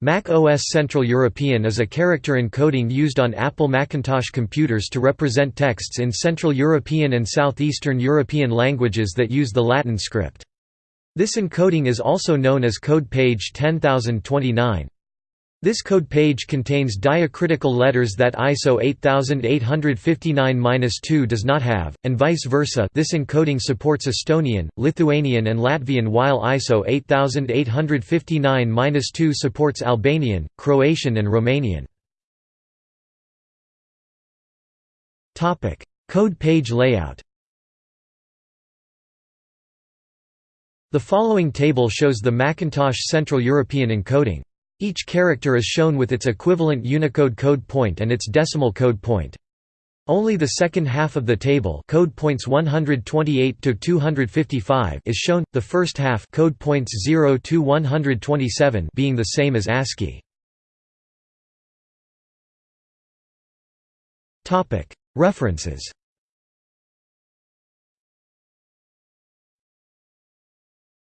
Mac OS Central European is a character encoding used on Apple Macintosh computers to represent texts in Central European and Southeastern European languages that use the Latin script. This encoding is also known as code page 10029. This code page contains diacritical letters that ISO 8859-2 does not have, and vice versa this encoding supports Estonian, Lithuanian and Latvian while ISO 8859-2 supports Albanian, Croatian and Romanian. Code page layout The following table shows the Macintosh Central European encoding. Each character is shown with its equivalent Unicode code point and its decimal code point. Only the second half of the table code points 128 to 255 is shown, the first half code points 0 to 127 being the same as ASCII. References